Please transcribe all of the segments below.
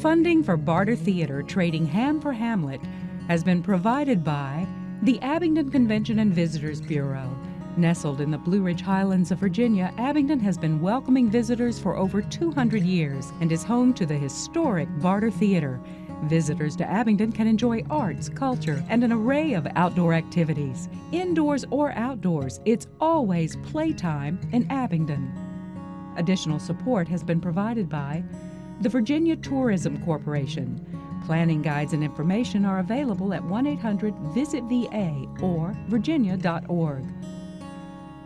Funding for Barter Theater trading Ham for Hamlet has been provided by the Abingdon Convention and Visitors Bureau. Nestled in the Blue Ridge Highlands of Virginia, Abingdon has been welcoming visitors for over 200 years and is home to the historic Barter Theater. Visitors to Abingdon can enjoy arts, culture, and an array of outdoor activities. Indoors or outdoors, it's always playtime in Abingdon. Additional support has been provided by the Virginia Tourism Corporation. Planning guides and information are available at 1 800 VISIT VA or virginia.org.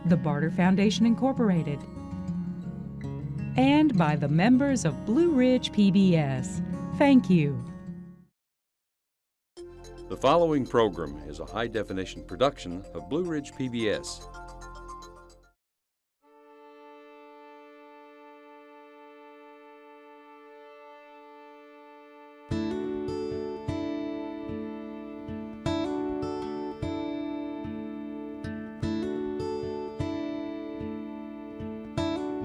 The Barter Foundation Incorporated. And by the members of Blue Ridge PBS. Thank you. The following program is a high definition production of Blue Ridge PBS.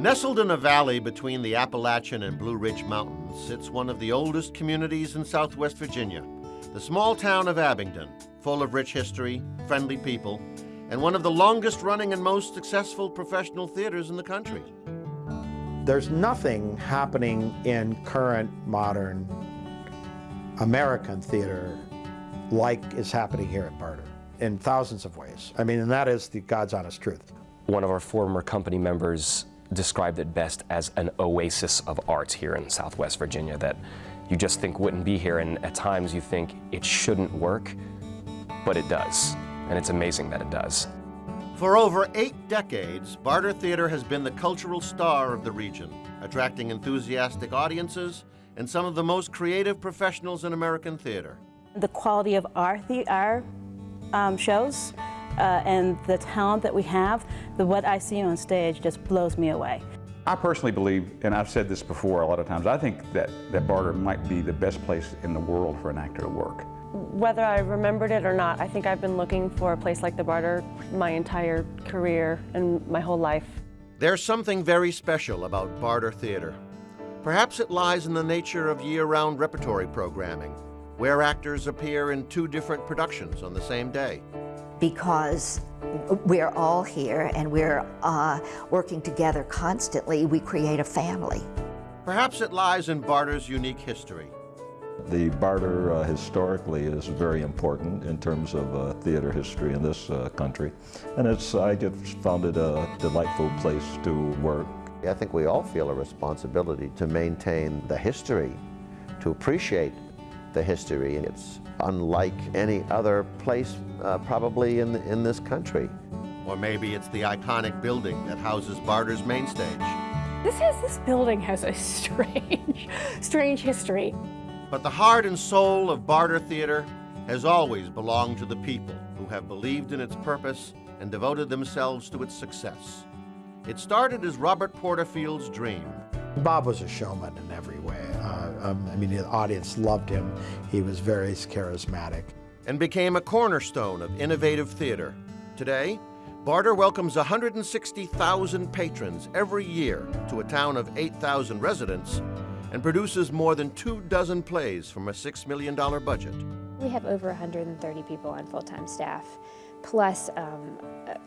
Nestled in a valley between the Appalachian and Blue Ridge Mountains sits one of the oldest communities in southwest Virginia, the small town of Abingdon, full of rich history, friendly people, and one of the longest running and most successful professional theaters in the country. There's nothing happening in current modern American theater like is happening here at Barter in thousands of ways. I mean, and that is the God's honest truth. One of our former company members described it best as an oasis of art here in Southwest Virginia that you just think wouldn't be here, and at times you think it shouldn't work, but it does. And it's amazing that it does. For over eight decades, Barter Theater has been the cultural star of the region, attracting enthusiastic audiences and some of the most creative professionals in American theater. The quality of our, the, our um, shows uh, and the talent that we have, the what I see on stage just blows me away. I personally believe, and I've said this before a lot of times, I think that, that Barter might be the best place in the world for an actor to work. Whether I remembered it or not, I think I've been looking for a place like the Barter my entire career and my whole life. There's something very special about Barter Theater. Perhaps it lies in the nature of year-round repertory programming, where actors appear in two different productions on the same day because we're all here and we're uh, working together constantly. We create a family. Perhaps it lies in Barter's unique history. The Barter uh, historically is very important in terms of uh, theater history in this uh, country. And it's, I just found it a delightful place to work. I think we all feel a responsibility to maintain the history, to appreciate the history. And it's unlike any other place uh, probably in, in this country. Or maybe it's the iconic building that houses Barter's main stage. This, has, this building has a strange, strange history. But the heart and soul of Barter Theater has always belonged to the people who have believed in its purpose and devoted themselves to its success. It started as Robert Porterfield's dream. Bob was a showman in every way. Uh, um, I mean, the audience loved him. He was very charismatic. And became a cornerstone of innovative theater. Today, Barter welcomes 160,000 patrons every year to a town of 8,000 residents and produces more than two dozen plays from a $6 million budget. We have over 130 people on full-time staff plus um,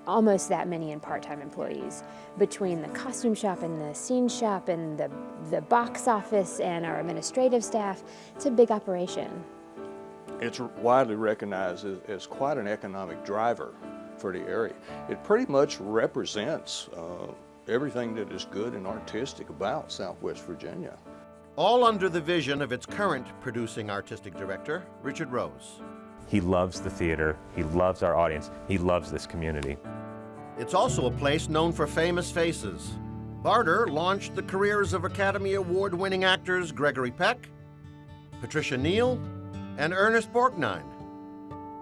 almost that many in part-time employees. Between the costume shop and the scene shop and the, the box office and our administrative staff, it's a big operation. It's widely recognized as, as quite an economic driver for the area. It pretty much represents uh, everything that is good and artistic about Southwest Virginia. All under the vision of its current producing artistic director, Richard Rose. He loves the theater, he loves our audience, he loves this community. It's also a place known for famous faces. Barter launched the careers of Academy Award-winning actors Gregory Peck, Patricia Neal, and Ernest Borgnine.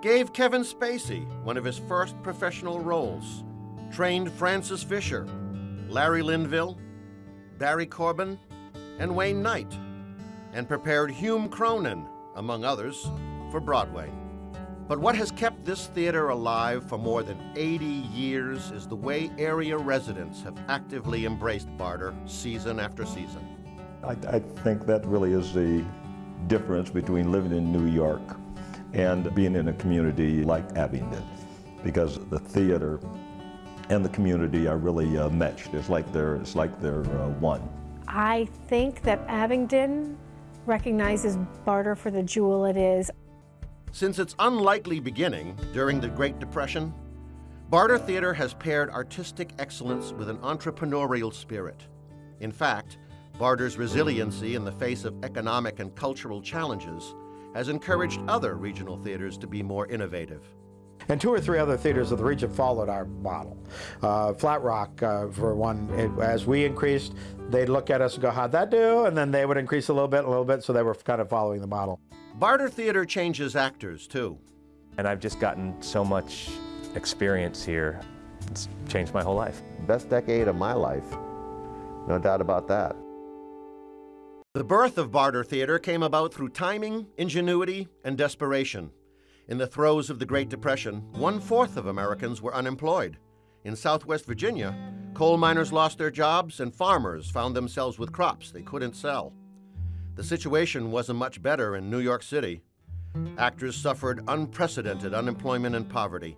Gave Kevin Spacey one of his first professional roles. Trained Frances Fisher, Larry Linville, Barry Corbin, and Wayne Knight. And prepared Hume Cronyn, among others, for Broadway. But what has kept this theater alive for more than 80 years is the way area residents have actively embraced Barter season after season. I, I think that really is the difference between living in New York and being in a community like Abingdon because the theater and the community are really uh, meshed. It's like they're, it's like they're uh, one. I think that Abingdon recognizes barter for the jewel it is. Since its unlikely beginning during the Great Depression, Barter Theater has paired artistic excellence with an entrepreneurial spirit. In fact, Barter's resiliency in the face of economic and cultural challenges has encouraged other regional theaters to be more innovative. And two or three other theaters of the region followed our model. Uh, Flat Rock, uh, for one, it, as we increased, they'd look at us and go, how'd that do? And then they would increase a little bit, a little bit, so they were kind of following the model. Barter Theater changes actors, too. And I've just gotten so much experience here. It's changed my whole life. Best decade of my life, no doubt about that. The birth of Barter Theater came about through timing, ingenuity, and desperation. In the throes of the Great Depression, one fourth of Americans were unemployed. In Southwest Virginia, coal miners lost their jobs and farmers found themselves with crops they couldn't sell. The situation wasn't much better in New York City. Actors suffered unprecedented unemployment and poverty.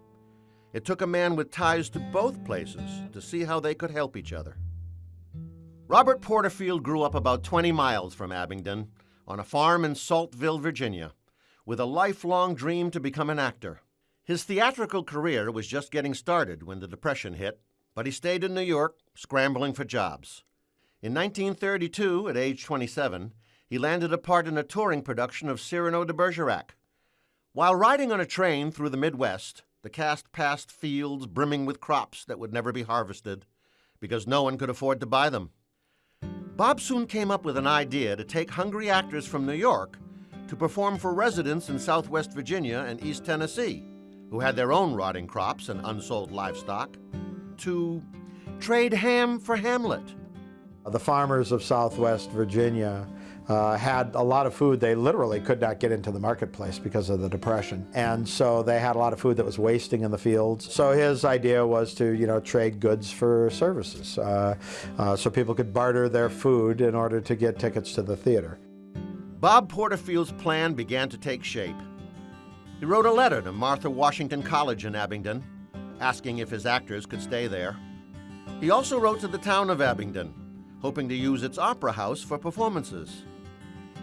It took a man with ties to both places to see how they could help each other. Robert Porterfield grew up about 20 miles from Abingdon on a farm in Saltville, Virginia, with a lifelong dream to become an actor. His theatrical career was just getting started when the Depression hit, but he stayed in New York, scrambling for jobs. In 1932, at age 27, he landed a part in a touring production of Cyrano de Bergerac. While riding on a train through the Midwest, the cast passed fields brimming with crops that would never be harvested because no one could afford to buy them. Bob soon came up with an idea to take hungry actors from New York to perform for residents in southwest Virginia and East Tennessee, who had their own rotting crops and unsold livestock, to trade ham for Hamlet. The farmers of southwest Virginia uh, had a lot of food they literally could not get into the marketplace because of the depression. And so they had a lot of food that was wasting in the fields. So his idea was to you know trade goods for services uh, uh, so people could barter their food in order to get tickets to the theater. Bob porterfield's plan began to take shape. He wrote a letter to martha washington college in abingdon asking if his actors could stay there. He also wrote to the town of abingdon hoping to use its opera house for performances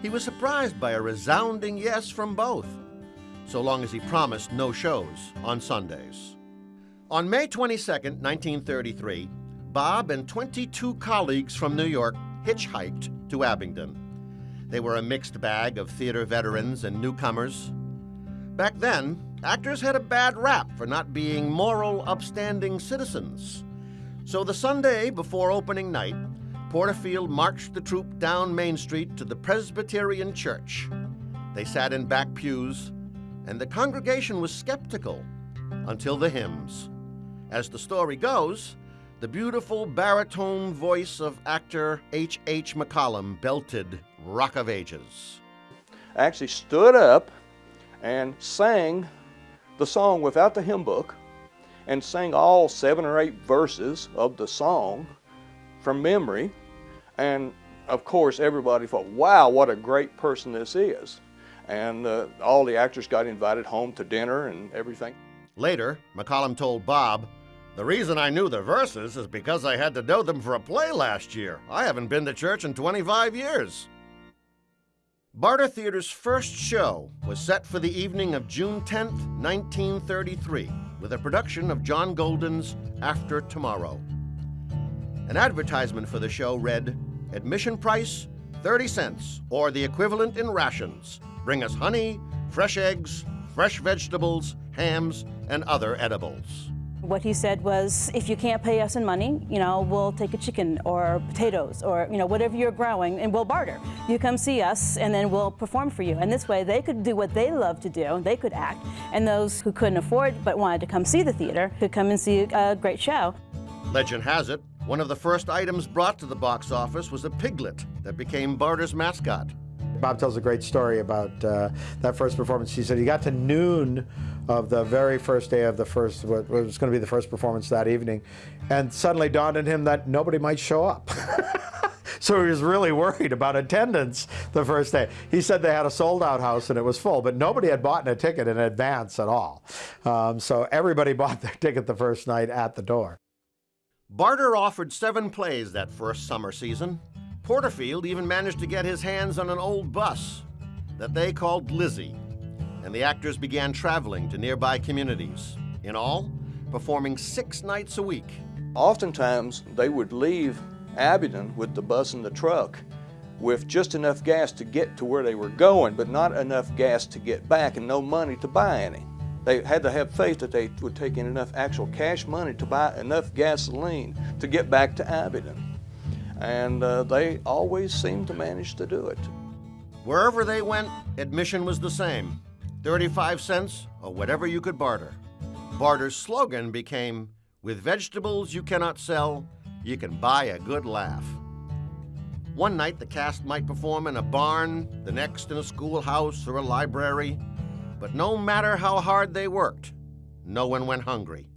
he was surprised by a resounding yes from both, so long as he promised no shows on Sundays. On May 22, 1933, Bob and 22 colleagues from New York hitchhiked to Abingdon. They were a mixed bag of theater veterans and newcomers. Back then, actors had a bad rap for not being moral, upstanding citizens. So the Sunday before opening night, Porterfield marched the troupe down Main Street to the Presbyterian Church. They sat in back pews, and the congregation was skeptical until the hymns. As the story goes, the beautiful baritone voice of actor H. H. McCollum belted Rock of Ages. I actually stood up and sang the song without the hymn book and sang all seven or eight verses of the song from memory. And of course, everybody thought, wow, what a great person this is. And uh, all the actors got invited home to dinner and everything. Later, McCollum told Bob, the reason I knew the verses is because I had to know them for a play last year. I haven't been to church in 25 years. Barter Theater's first show was set for the evening of June 10, 1933, with a production of John Golden's After Tomorrow. An advertisement for the show read, Admission price, 30 cents, or the equivalent in rations. Bring us honey, fresh eggs, fresh vegetables, hams, and other edibles. What he said was, if you can't pay us in money, you know, we'll take a chicken or potatoes or, you know, whatever you're growing and we'll barter. You come see us and then we'll perform for you. And this way they could do what they love to do, they could act. And those who couldn't afford but wanted to come see the theater could come and see a great show. Legend has it, one of the first items brought to the box office was a piglet that became Barter's mascot. Bob tells a great story about uh, that first performance. He said he got to noon of the very first day of the first, what was going to be the first performance that evening, and suddenly dawned on him that nobody might show up. So he was really worried about attendance the first day. He said they had a sold out house and it was full, but nobody had bought a ticket in advance at all. Um, so everybody bought their ticket the first night at the door. Barter offered seven plays that first summer season. Porterfield even managed to get his hands on an old bus that they called Lizzie, and the actors began traveling to nearby communities. In all, performing six nights a week. Oftentimes, they would leave Abingdon with the bus and the truck with just enough gas to get to where they were going, but not enough gas to get back and no money to buy any. They had to have faith that they would take in enough actual cash money to buy enough gasoline to get back to Abingdon. And uh, they always seemed to manage to do it. Wherever they went, admission was the same 35 cents or whatever you could barter. Barter's slogan became With vegetables you cannot sell, you can buy a good laugh. One night the cast might perform in a barn, the next in a schoolhouse or a library, but no matter how hard they worked, no one went hungry.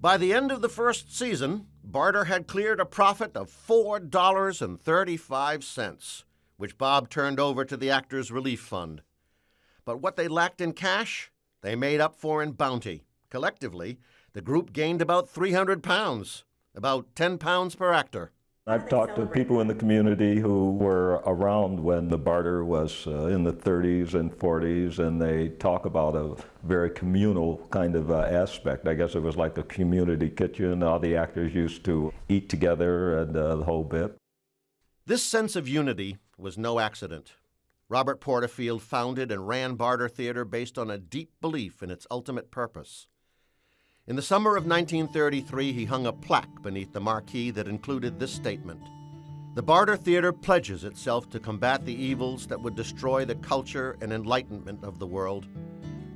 By the end of the first season, Barter had cleared a profit of $4.35, which Bob turned over to the Actors Relief Fund. But what they lacked in cash, they made up for in bounty. Collectively, the group gained about 300 pounds, about 10 pounds per actor. I've talked to people in the community who were around when the barter was uh, in the 30s and 40s, and they talk about a very communal kind of uh, aspect. I guess it was like a community kitchen. All the actors used to eat together and uh, the whole bit. This sense of unity was no accident. Robert Porterfield founded and ran Barter Theater based on a deep belief in its ultimate purpose. In the summer of 1933, he hung a plaque beneath the marquee that included this statement The Barter Theater pledges itself to combat the evils that would destroy the culture and enlightenment of the world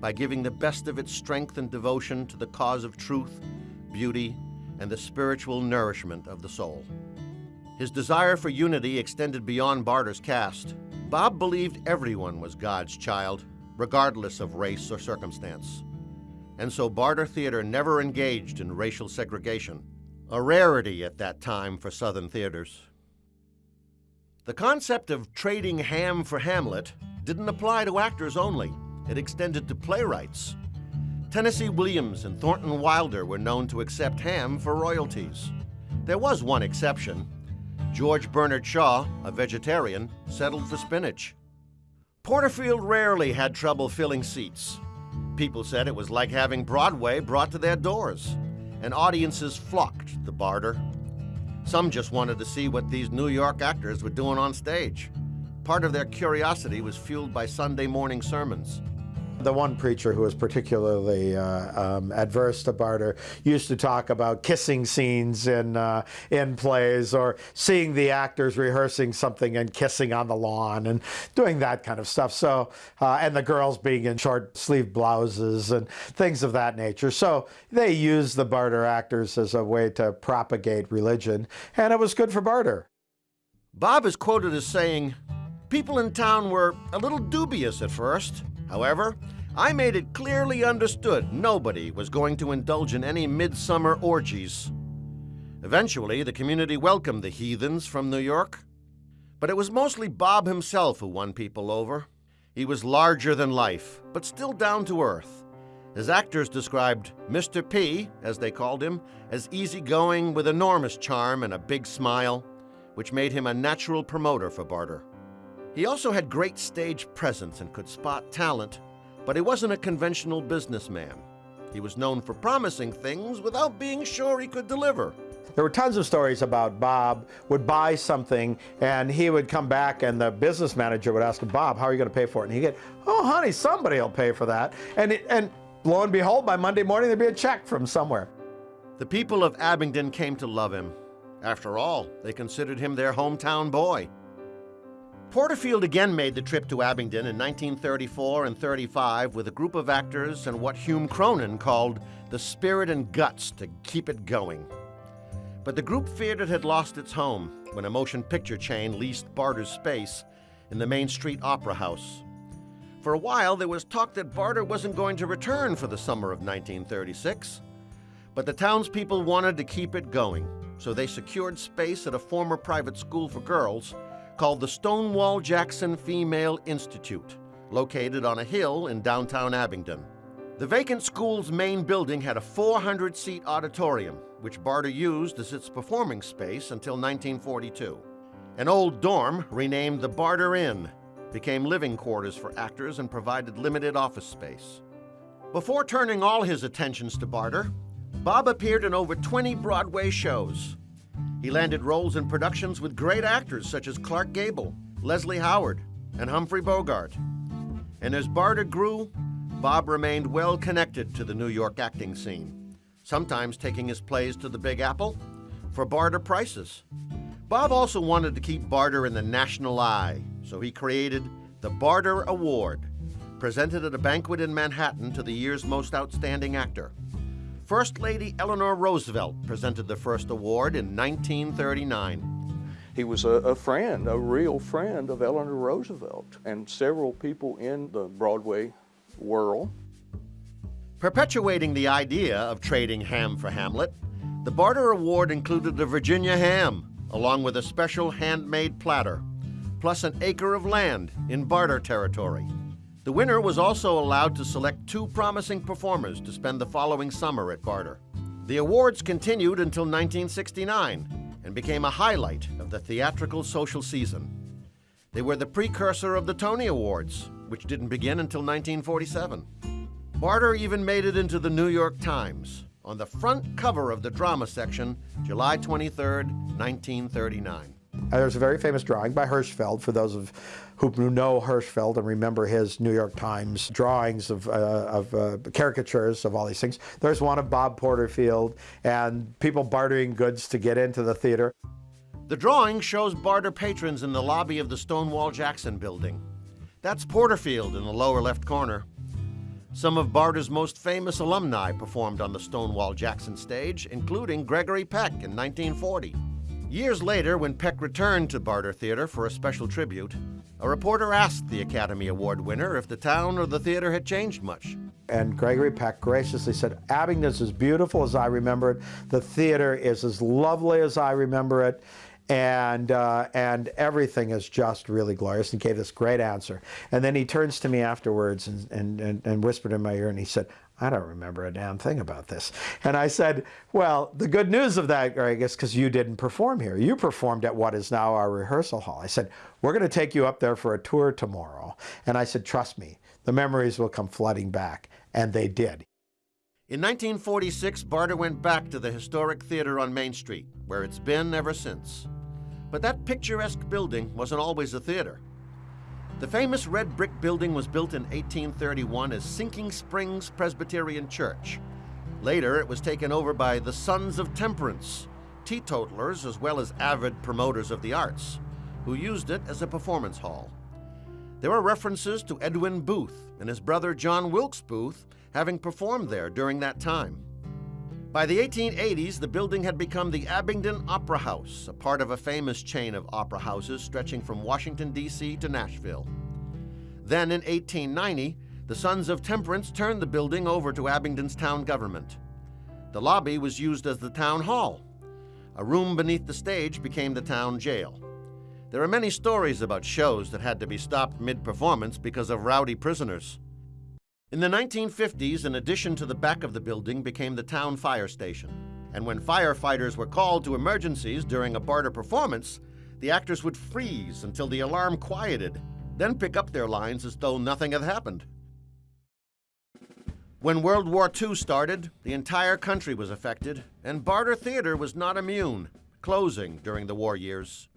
by giving the best of its strength and devotion to the cause of truth, beauty, and the spiritual nourishment of the soul. His desire for unity extended beyond Barter's cast. Bob believed everyone was God's child, regardless of race or circumstance and so Barter Theater never engaged in racial segregation, a rarity at that time for Southern theaters. The concept of trading ham for Hamlet didn't apply to actors only, it extended to playwrights. Tennessee Williams and Thornton Wilder were known to accept ham for royalties. There was one exception. George Bernard Shaw, a vegetarian, settled for spinach. Porterfield rarely had trouble filling seats, People said it was like having Broadway brought to their doors, and audiences flocked to Barter. Some just wanted to see what these New York actors were doing on stage. Part of their curiosity was fueled by Sunday morning sermons. The one preacher who was particularly uh, um, adverse to barter used to talk about kissing scenes in uh, in plays or seeing the actors rehearsing something and kissing on the lawn and doing that kind of stuff. So uh, and the girls being in short sleeve blouses and things of that nature. So they used the barter actors as a way to propagate religion, and it was good for barter. Bob is quoted as saying, "People in town were a little dubious at first." However, I made it clearly understood nobody was going to indulge in any midsummer orgies. Eventually, the community welcomed the heathens from New York. But it was mostly Bob himself who won people over. He was larger than life, but still down to earth. His actors described Mr. P, as they called him, as easygoing with enormous charm and a big smile, which made him a natural promoter for Barter. He also had great stage presence and could spot talent, but he wasn't a conventional businessman. He was known for promising things without being sure he could deliver. There were tons of stories about Bob would buy something and he would come back and the business manager would ask him, Bob, how are you going to pay for it? And he'd get, oh, honey, somebody will pay for that. And, it, and lo and behold, by Monday morning, there'd be a check from somewhere. The people of Abingdon came to love him. After all, they considered him their hometown boy. Porterfield again made the trip to Abingdon in 1934 and 35 with a group of actors and what Hume Cronyn called the spirit and guts to keep it going. But the group feared it had lost its home when a motion picture chain leased Barter's space in the Main Street Opera House. For a while, there was talk that Barter wasn't going to return for the summer of 1936. But the townspeople wanted to keep it going, so they secured space at a former private school for girls called the Stonewall Jackson Female Institute, located on a hill in downtown Abingdon. The vacant school's main building had a 400 seat auditorium, which Barter used as its performing space until 1942. An old dorm, renamed the Barter Inn, became living quarters for actors and provided limited office space. Before turning all his attentions to Barter, Bob appeared in over 20 Broadway shows. He landed roles in productions with great actors such as Clark Gable, Leslie Howard, and Humphrey Bogart. And as Barter grew, Bob remained well connected to the New York acting scene, sometimes taking his plays to the Big Apple for barter prices. Bob also wanted to keep Barter in the national eye, so he created the Barter Award, presented at a banquet in Manhattan to the year's most outstanding actor. First Lady Eleanor Roosevelt presented the first award in 1939. He was a, a, friend, a real friend of Eleanor Roosevelt and several people in the Broadway world. Perpetuating the idea of trading ham for Hamlet, the Barter Award included a Virginia ham, along with a special handmade platter, plus an acre of land in barter territory. The winner was also allowed to select two promising performers to spend the following summer at Barter. The awards continued until 1969 and became a highlight of the theatrical social season. They were the precursor of the Tony Awards, which didn't begin until 1947. Barter even made it into the New York Times on the front cover of the drama section, July 23, 1939. There's a very famous drawing by Hirschfeld, for those of who know Hirschfeld and remember his New York Times drawings of, uh, of uh, caricatures of all these things. There's one of Bob Porterfield and people bartering goods to get into the theater. The drawing shows barter patrons in the lobby of the Stonewall Jackson building. That's Porterfield in the lower left corner. Some of Barter's most famous alumni performed on the Stonewall Jackson stage, including Gregory Peck in 1940. Years later, when Peck returned to Barter Theater for a special tribute, a reporter asked the Academy Award winner if the town or the theater had changed much. And Gregory Peck graciously said, Abingdon's as beautiful as I remember it. The theater is as lovely as I remember it. And, uh, and everything is just really glorious. And gave this great answer. And then he turns to me afterwards and, and, and, and whispered in my ear and he said, I don't remember a damn thing about this. And I said, well, the good news of that, Greg, is because you didn't perform here. You performed at what is now our rehearsal hall. I said, we're going to take you up there for a tour tomorrow. And I said, trust me, the memories will come flooding back. And they did. In 1946, Barter went back to the historic theater on Main Street, where it's been ever since. But that picturesque building wasn't always a theater. The famous red brick building was built in 1831 as Sinking Springs Presbyterian Church. Later, it was taken over by the Sons of Temperance, teetotalers as well as avid promoters of the arts, who used it as a performance hall. There are references to Edwin Booth and his brother John Wilkes Booth having performed there during that time. By the 1880s, the building had become the Abingdon Opera House, a part of a famous chain of opera houses stretching from Washington, D.C. to Nashville. Then in 1890, the Sons of Temperance turned the building over to Abingdon's town government. The lobby was used as the town hall. A room beneath the stage became the town jail. There are many stories about shows that had to be stopped mid-performance because of rowdy prisoners. In the 1950s, an addition to the back of the building became the town fire station. And when firefighters were called to emergencies during a barter performance, the actors would freeze until the alarm quieted, then pick up their lines as though nothing had happened. When World War II started, the entire country was affected, and Barter Theater was not immune, closing during the war years.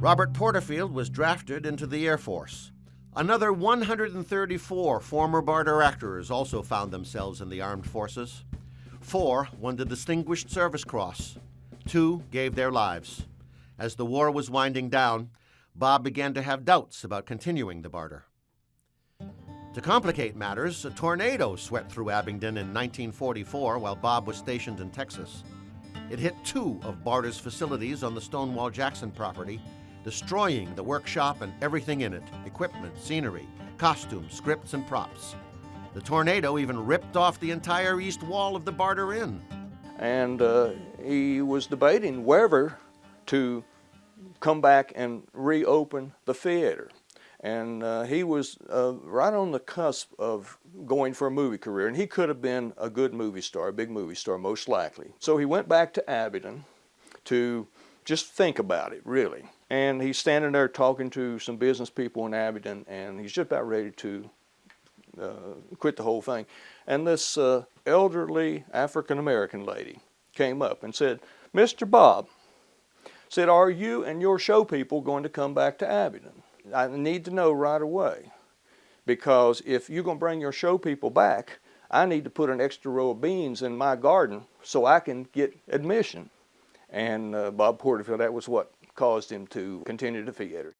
Robert Porterfield was drafted into the Air Force. Another 134 former barter actors also found themselves in the armed forces. Four won the Distinguished Service Cross. Two gave their lives. As the war was winding down, Bob began to have doubts about continuing the barter. To complicate matters, a tornado swept through Abingdon in 1944 while Bob was stationed in Texas. It hit two of Barter's facilities on the Stonewall Jackson property destroying the workshop and everything in it equipment, scenery, costumes, scripts, and props. The tornado even ripped off the entire east wall of the Barter Inn. And uh, he was debating whether to come back and reopen the theater. And uh, he was uh, right on the cusp of going for a movie career, and he could have been a good movie star, a big movie star, most likely. So he went back to Abingdon to just think about it, really. And he's standing there talking to some business people in Abingdon, and he's just about ready to uh, quit the whole thing. And this uh, elderly African American lady came up and said, Mr. Bob, said, are you and your show people going to come back to Abingdon? I need to know right away because if you're going to bring your show people back, I need to put an extra row of beans in my garden so I can get admission. And uh, Bob Porterfield, that was what caused him to continue the theater.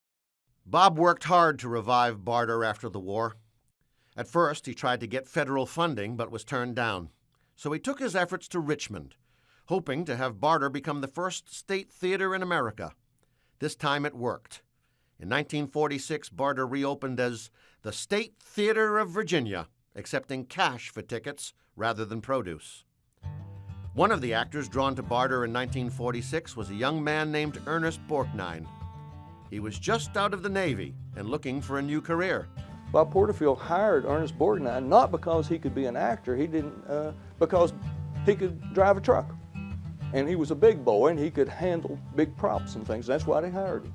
Bob worked hard to revive barter after the war. At first, he tried to get federal funding but was turned down. So he took his efforts to Richmond, hoping to have barter become the first state theater in America. This time it worked. In 1946, Barter reopened as the State Theater of Virginia, accepting cash for tickets rather than produce. One of the actors drawn to Barter in 1946 was a young man named Ernest Borgnine. He was just out of the Navy and looking for a new career. Bob Porterfield hired Ernest Borgnine not because he could be an actor, he didn't, uh, because he could drive a truck. And he was a big boy and he could handle big props and things. That's why they hired him.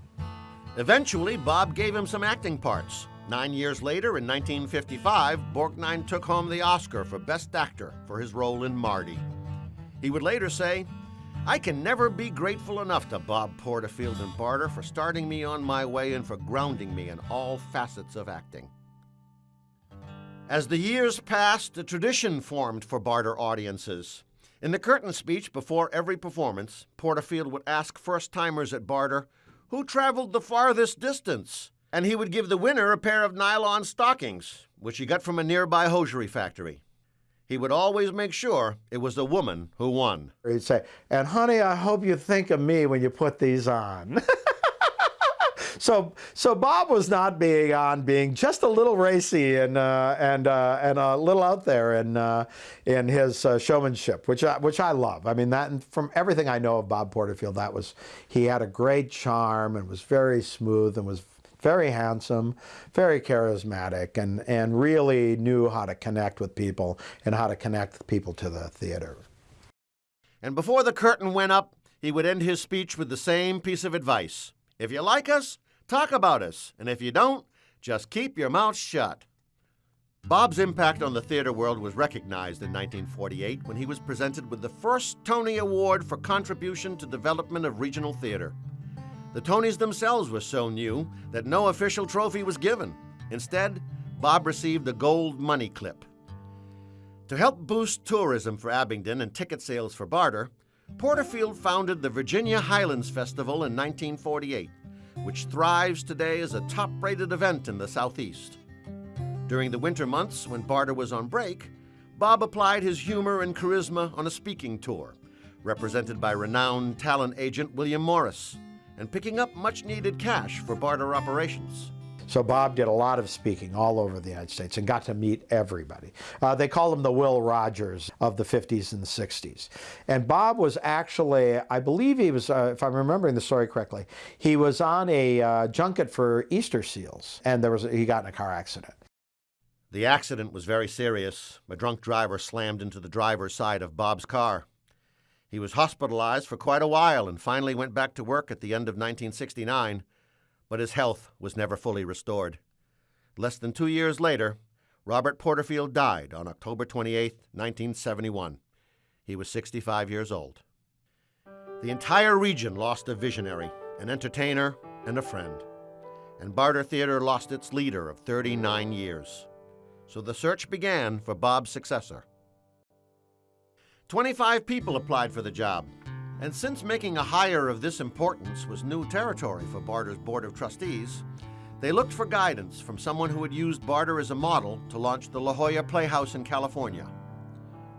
Eventually, Bob gave him some acting parts. Nine years later, in 1955, Borgnine took home the Oscar for Best Actor for his role in Marty. He would later say, I can never be grateful enough to Bob Porterfield and Barter for starting me on my way and for grounding me in all facets of acting. As the years passed, a tradition formed for Barter audiences. In the curtain speech before every performance, Porterfield would ask first timers at Barter who traveled the farthest distance, and he would give the winner a pair of nylon stockings, which he got from a nearby hosiery factory. He would always make sure it was the woman who won. He'd say, and honey, I hope you think of me when you put these on. so, so Bob was not being on being just a little racy and uh, and uh, and a little out there in uh, in his uh, showmanship, which I, which I love. I mean, that from everything I know of Bob Porterfield, that was he had a great charm and was very smooth and was very handsome, very charismatic, and, and really knew how to connect with people and how to connect people to the theater. And before the curtain went up, he would end his speech with the same piece of advice. If you like us, talk about us, and if you don't, just keep your mouth shut. Bob's impact on the theater world was recognized in 1948 when he was presented with the first Tony Award for contribution to development of regional theater. The Tonys themselves were so new that no official trophy was given. Instead, Bob received a gold money clip. To help boost tourism for Abingdon and ticket sales for barter, Porterfield founded the Virginia Highlands Festival in 1948, which thrives today as a top rated event in the Southeast. During the winter months when Barter was on break, Bob applied his humor and charisma on a speaking tour, represented by renowned talent agent William Morris and picking up much needed cash for barter operations. So Bob did a lot of speaking all over the United States and got to meet everybody. Uh, they call him the Will Rogers of the 50s and the 60s. And Bob was actually, I believe he was, uh, if I'm remembering the story correctly, he was on a uh, junket for Easter seals and there was he got in a car accident. The accident was very serious. A drunk driver slammed into the driver's side of Bob's car. He was hospitalized for quite a while and finally went back to work at the end of 1969, but his health was never fully restored. Less than two years later, Robert Porterfield died on October 28, 1971. He was 65 years old. The entire region lost a visionary, an entertainer, and a friend. And Barter Theater lost its leader of 39 years. So the search began for Bob's successor. 25 people applied for the job. And since making a hire of this importance was new territory for Barter's Board of Trustees, they looked for guidance from someone who had used Barter as a model to launch the La Jolla Playhouse in California.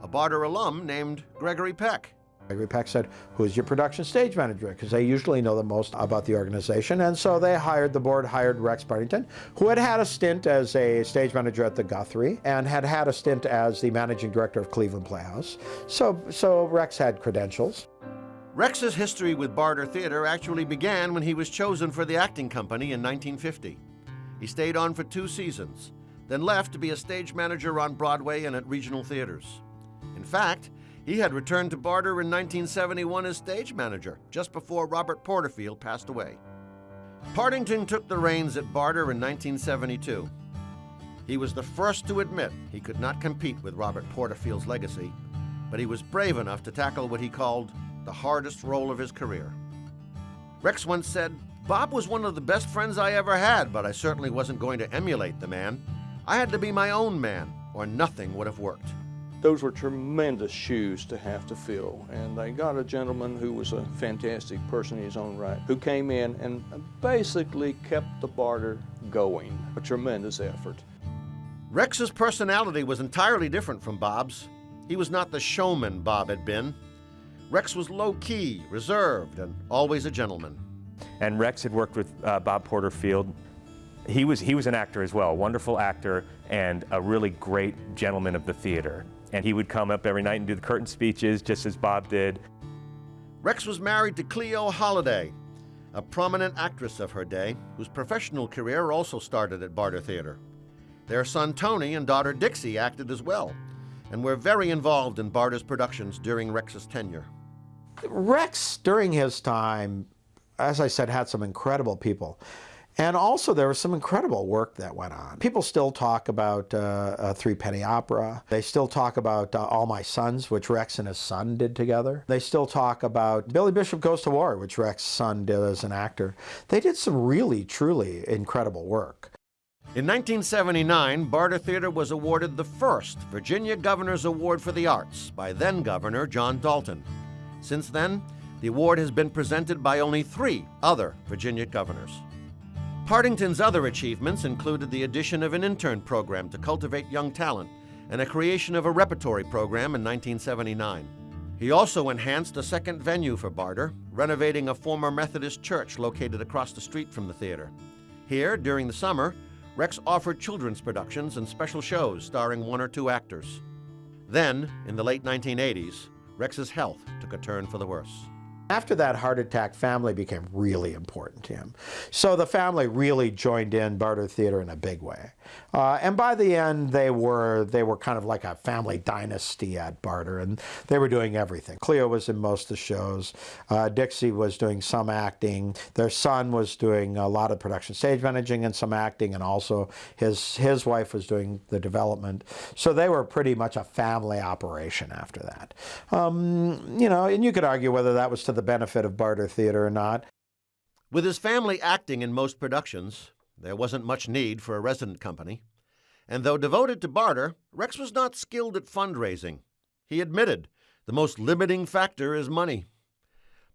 A Barter alum named Gregory Peck. Gregory Peck said, who's your production stage manager? Because they usually know the most about the organization. And so they hired, the board hired Rex Partington, who had had a stint as a stage manager at the Guthrie and had had a stint as the managing director of Cleveland Playhouse. So, so Rex had credentials. Rex's history with Barter Theater actually began when he was chosen for the acting company in 1950. He stayed on for two seasons, then left to be a stage manager on Broadway and at regional theaters. In fact, he had returned to Barter in 1971 as stage manager, just before Robert Porterfield passed away. Partington took the reins at Barter in 1972. He was the first to admit he could not compete with Robert Porterfield's legacy, but he was brave enough to tackle what he called the hardest role of his career. Rex once said, Bob was one of the best friends I ever had, but I certainly wasn't going to emulate the man. I had to be my own man, or nothing would have worked. Those were tremendous shoes to have to fill, and they got a gentleman who was a fantastic person in his own right, who came in and basically kept the barter going. A tremendous effort. Rex's personality was entirely different from Bob's. He was not the showman Bob had been. Rex was low key, reserved, and always a gentleman. And Rex had worked with uh, Bob Porterfield. He was, he was an actor as well, a wonderful actor and a really great gentleman of the theater. And he would come up every night and do the curtain speeches, just as Bob did. Rex was married to Cleo Holladay, a prominent actress of her day, whose professional career also started at Barter Theater. Their son Tony and daughter Dixie acted as well, and were very involved in Barter's productions during Rex's tenure. Rex, during his time, as I said, had some incredible people. And also there was some incredible work that went on. People still talk about uh, a Three Penny Opera. They still talk about uh, All My Sons, which Rex and his son did together. They still talk about Billy Bishop Goes to War, which Rex's son did as an actor. They did some really, truly incredible work. In 1979, Barter Theater was awarded the first Virginia Governor's Award for the Arts by then Governor John Dalton. Since then, the award has been presented by only three other Virginia governors. Partington's other achievements included the addition of an intern program to cultivate young talent and a creation of a repertory program in 1979. He also enhanced a second venue for Barter, renovating a former Methodist church located across the street from the theater. Here, during the summer, Rex offered children's productions and special shows starring one or two actors. Then, in the late 1980s, Rex's health took a turn for the worse. After that heart attack, family became really important to him. So the family really joined in Barter Theater in a big way. Uh, and by the end, they were they were kind of like a family dynasty at Barter, and they were doing everything. Cleo was in most of the shows. Uh, Dixie was doing some acting. Their son was doing a lot of production stage managing and some acting, and also his his wife was doing the development. So they were pretty much a family operation after that. Um, you know, and you could argue whether that was to the benefit of Barter Theater or not. With his family acting in most productions, there wasn't much need for a resident company. And though devoted to barter, Rex was not skilled at fundraising. He admitted the most limiting factor is money.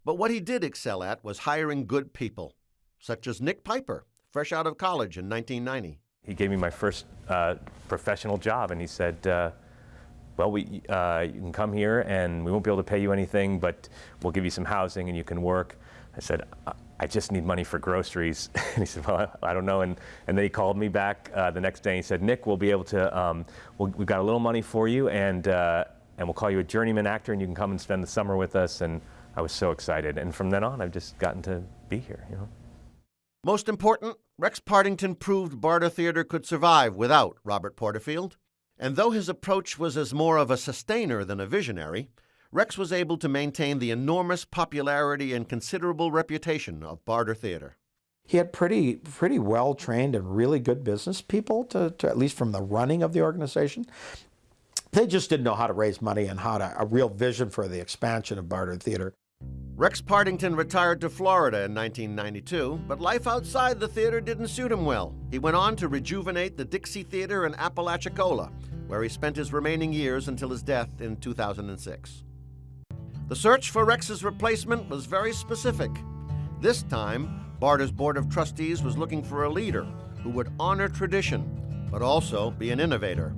But what he did excel at was hiring good people, such as Nick Piper, fresh out of college in 1990. He gave me my first uh, professional job, and he said, uh, well, we, uh, you can come here and we won't be able to pay you anything, but we'll give you some housing and you can work. I said, I just need money for groceries. and he said, well, I don't know. And, and then he called me back uh, the next day and he said, Nick, we'll be able to, um, we'll, we've got a little money for you and, uh, and we'll call you a journeyman actor and you can come and spend the summer with us. And I was so excited. And from then on, I've just gotten to be here, you know. Most important, Rex Partington proved Barter Theater could survive without Robert Porterfield. And though his approach was as more of a sustainer than a visionary, Rex was able to maintain the enormous popularity and considerable reputation of Barter Theater. He had pretty pretty well trained and really good business people to, to at least from the running of the organization. They just didn't know how to raise money and how to a real vision for the expansion of Barter Theater. Rex Partington retired to Florida in 1992, but life outside the theater didn't suit him well. He went on to rejuvenate the Dixie Theater in Apalachicola, where he spent his remaining years until his death in 2006. The search for Rex's replacement was very specific. This time, Barter's Board of Trustees was looking for a leader who would honor tradition, but also be an innovator.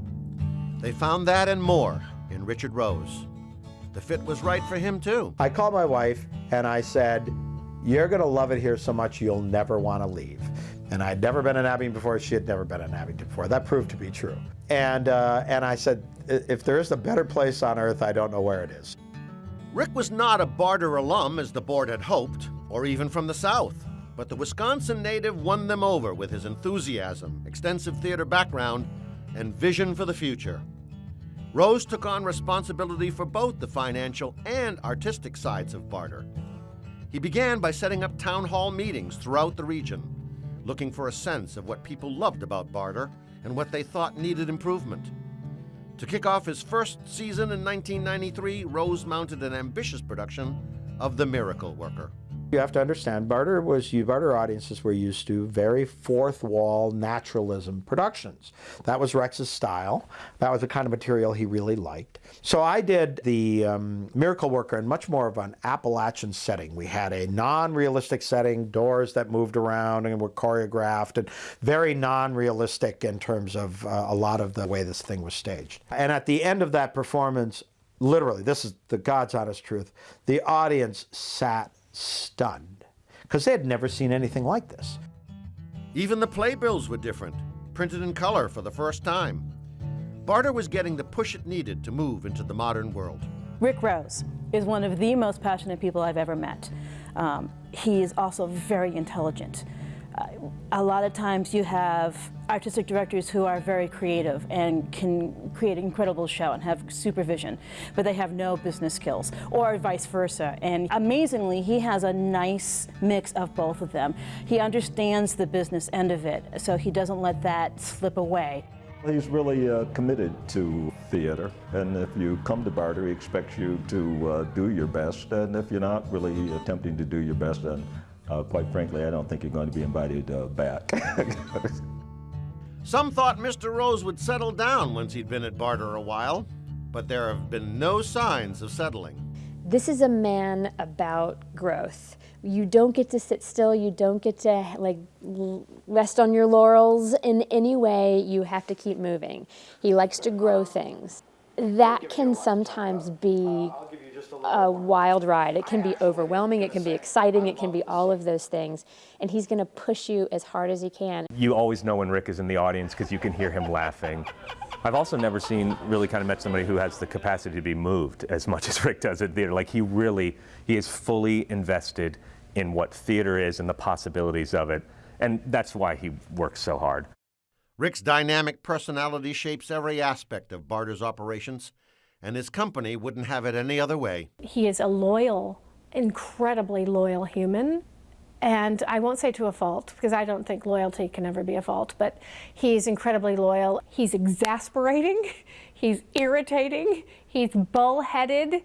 They found that and more in Richard Rose. The fit was right for him, too. I called my wife and I said, You're going to love it here so much you'll never want to leave. And I'd never been in Abingdon before. She had never been in Abingdon before. That proved to be true. And, uh, and I said, If there is a better place on earth, I don't know where it is. Rick was not a Barter alum, as the board had hoped, or even from the South. But the Wisconsin native won them over with his enthusiasm, extensive theater background, and vision for the future. Rose took on responsibility for both the financial and artistic sides of Barter. He began by setting up town hall meetings throughout the region, looking for a sense of what people loved about Barter and what they thought needed improvement. To kick off his first season in 1993, Rose mounted an ambitious production of The Miracle Worker. You have to understand, Barter was you Barter audiences were used to very fourth wall naturalism productions. That was Rex's style. That was the kind of material he really liked. So I did the um, Miracle Worker in much more of an Appalachian setting. We had a non-realistic setting, doors that moved around and were choreographed, and very non-realistic in terms of uh, a lot of the way this thing was staged. And at the end of that performance, literally, this is the God's honest truth, the audience sat stunned because they had never seen anything like this. Even the playbills were different, printed in color for the first time. Barter was getting the push it needed to move into the modern world. Rick Rose is one of the most passionate people I've ever met. Um, he is also very intelligent. A lot of times you have artistic directors who are very creative and can create an incredible show and have supervision, but they have no business skills, or vice versa. And amazingly, he has a nice mix of both of them. He understands the business end of it, so he doesn't let that slip away. He's really uh, committed to theater, and if you come to Barter, he expects you to uh, do your best, and if you're not really attempting to do your best, then uh, quite frankly, I don't think you're going to be invited uh, back. Some thought Mr. Rose would settle down once he'd been at Barter a while, but there have been no signs of settling. This is a man about growth. You don't get to sit still. You don't get to like rest on your laurels in any way. You have to keep moving. He likes to grow things. That can sometimes be a wild ride. It can be overwhelming, it can be exciting, it can be all of those things. And he's going to push you as hard as he can. You always know when Rick is in the audience because you can hear him laughing. I've also never seen, really kind of met somebody who has the capacity to be moved as much as Rick does at theater. Like he really, he is fully invested in what theater is and the possibilities of it. And that's why he works so hard. Rick's dynamic personality shapes every aspect of Barter's operations and his company wouldn't have it any other way. He is a loyal, incredibly loyal human. And I won't say to a fault, because I don't think loyalty can ever be a fault, but he's incredibly loyal. He's exasperating, he's irritating, he's bullheaded,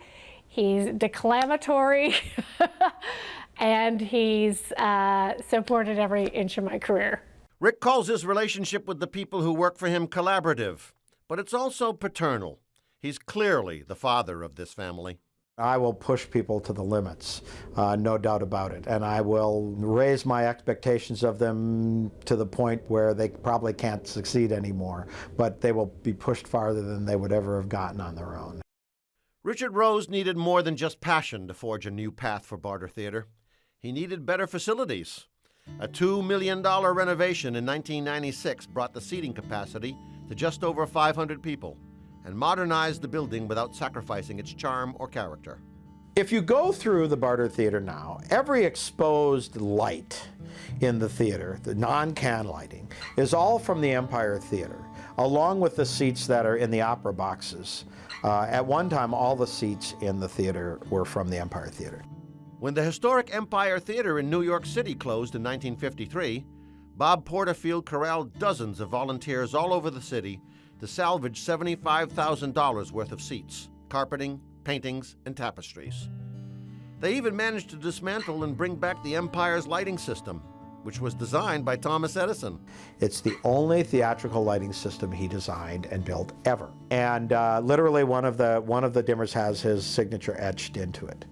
he's declamatory, and he's uh, supported every inch of my career. Rick calls his relationship with the people who work for him collaborative, but it's also paternal. He's clearly the father of this family. I will push people to the limits, uh, no doubt about it. And I will raise my expectations of them to the point where they probably can't succeed anymore, but they will be pushed farther than they would ever have gotten on their own. Richard Rose needed more than just passion to forge a new path for Barter Theater. He needed better facilities. A $2 million renovation in 1996 brought the seating capacity to just over 500 people and modernized the building without sacrificing its charm or character. If you go through the Barter Theater now, every exposed light in the theater, the non-can lighting, is all from the Empire Theater, along with the seats that are in the opera boxes. Uh, at one time, all the seats in the theater were from the Empire Theater. When the historic Empire Theater in New York City closed in 1953, Bob Porterfield corralled dozens of volunteers all over the city to salvage $75,000 worth of seats, carpeting, paintings, and tapestries. They even managed to dismantle and bring back the Empire's lighting system, which was designed by Thomas Edison. It's the only theatrical lighting system he designed and built ever. And uh, literally one of, the, one of the dimmers has his signature etched into it.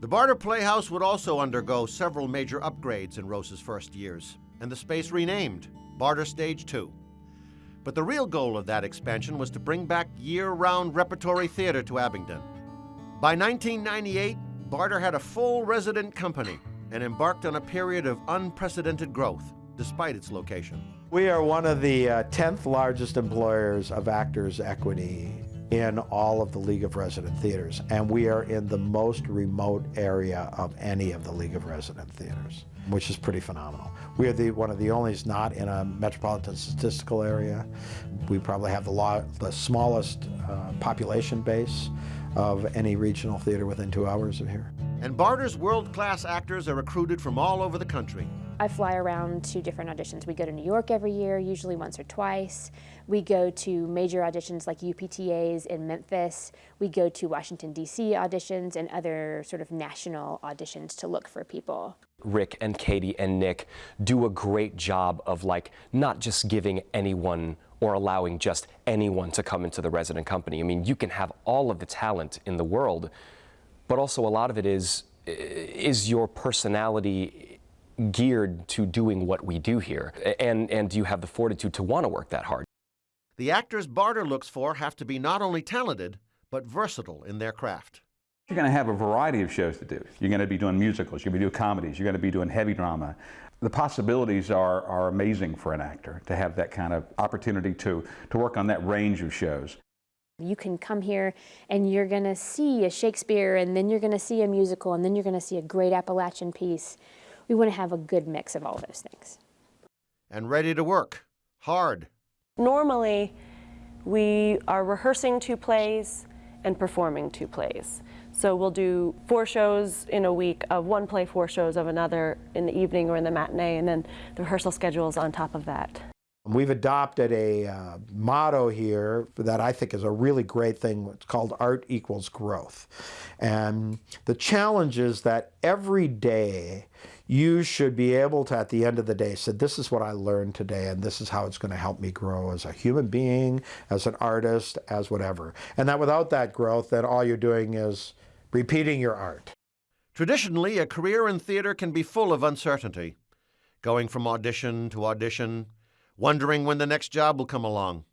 The Barter Playhouse would also undergo several major upgrades in Rose's first years, and the space renamed Barter Stage 2. But the real goal of that expansion was to bring back year-round repertory theater to Abingdon. By 1998, Barter had a full resident company and embarked on a period of unprecedented growth, despite its location. We are one of the uh, 10th largest employers of Actors Equity in all of the League of Resident Theaters, and we are in the most remote area of any of the League of Resident Theaters, which is pretty phenomenal. We are the, one of the only not in a metropolitan statistical area. We probably have the, law, the smallest uh, population base of any regional theater within two hours of here. And Barter's world-class actors are recruited from all over the country. I fly around to different auditions. We go to New York every year, usually once or twice. We go to major auditions like UPTAs in Memphis. We go to Washington, D.C. auditions and other sort of national auditions to look for people. Rick and Katie and Nick do a great job of like not just giving anyone or allowing just anyone to come into the resident company. I mean, you can have all of the talent in the world, but also a lot of it is is your personality geared to doing what we do here? And, and do you have the fortitude to want to work that hard? The actors Barter looks for have to be not only talented, but versatile in their craft. You're going to have a variety of shows to do. You're going to be doing musicals, you're going to be doing comedies, you're going to be doing heavy drama. The possibilities are, are amazing for an actor to have that kind of opportunity to, to work on that range of shows. You can come here and you're going to see a Shakespeare and then you're going to see a musical and then you're going to see a great Appalachian piece. We want to have a good mix of all those things. And ready to work, hard. Normally, we are rehearsing two plays and performing two plays. So we'll do four shows in a week of one play, four shows of another in the evening or in the matinee, and then the rehearsal schedule is on top of that. We've adopted a uh, motto here that I think is a really great thing. It's called art equals growth. And the challenge is that every day you should be able to, at the end of the day, say, this is what I learned today, and this is how it's going to help me grow as a human being, as an artist, as whatever. And that without that growth, then all you're doing is repeating your art. Traditionally, a career in theater can be full of uncertainty, going from audition to audition, wondering when the next job will come along.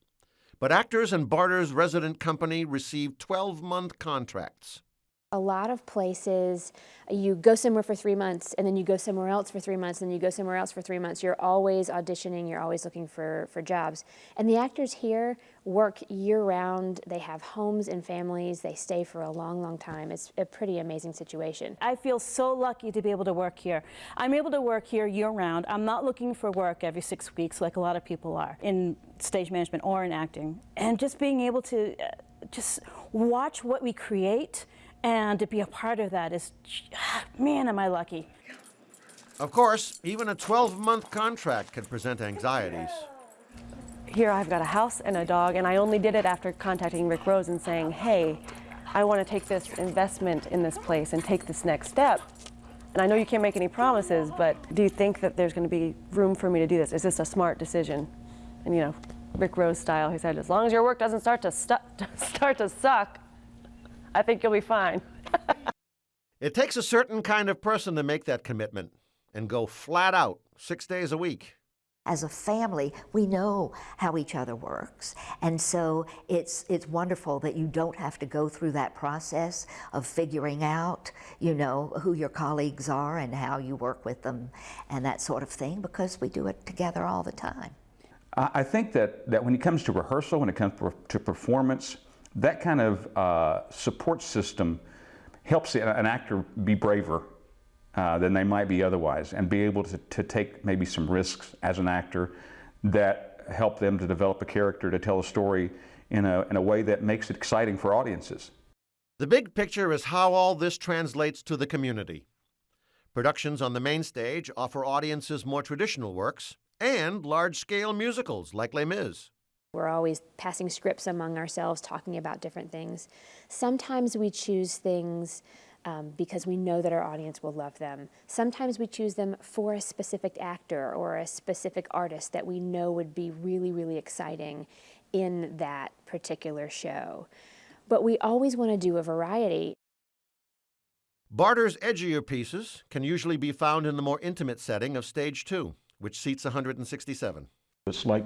But Actors and Barter's resident company received 12 month contracts. A lot of places, you go somewhere for three months and then you go somewhere else for three months and you go somewhere else for three months. You're always auditioning, you're always looking for, for jobs. And the actors here work year round. They have homes and families. They stay for a long, long time. It's a pretty amazing situation. I feel so lucky to be able to work here. I'm able to work here year round. I'm not looking for work every six weeks like a lot of people are in stage management or in acting. And just being able to uh, just watch what we create and to be a part of that is, man, am I lucky. Of course, even a 12 month contract can present anxieties. Here I've got a house and a dog, and I only did it after contacting Rick Rose and saying, hey, I want to take this investment in this place and take this next step. And I know you can't make any promises, but do you think that there's going to be room for me to do this? Is this a smart decision? And you know, Rick Rose style, he said, as long as your work doesn't start to, start to suck, I think you'll be fine. it takes a certain kind of person to make that commitment and go flat out six days a week. As a family, we know how each other works. And so it's, it's wonderful that you don't have to go through that process of figuring out, you know, who your colleagues are and how you work with them and that sort of thing because we do it together all the time. I think that, that when it comes to rehearsal, when it comes to performance, that kind of uh, support system helps an actor be braver uh, than they might be otherwise and be able to, to take maybe some risks as an actor that help them to develop a character to tell a story in a, in a way that makes it exciting for audiences. The big picture is how all this translates to the community. Productions on the main stage offer audiences more traditional works and large-scale musicals like Les Mis. We're always passing scripts among ourselves, talking about different things. Sometimes we choose things um, because we know that our audience will love them. Sometimes we choose them for a specific actor or a specific artist that we know would be really, really exciting in that particular show. But we always want to do a variety. Barter's edgier pieces can usually be found in the more intimate setting of stage two, which seats 167. It's like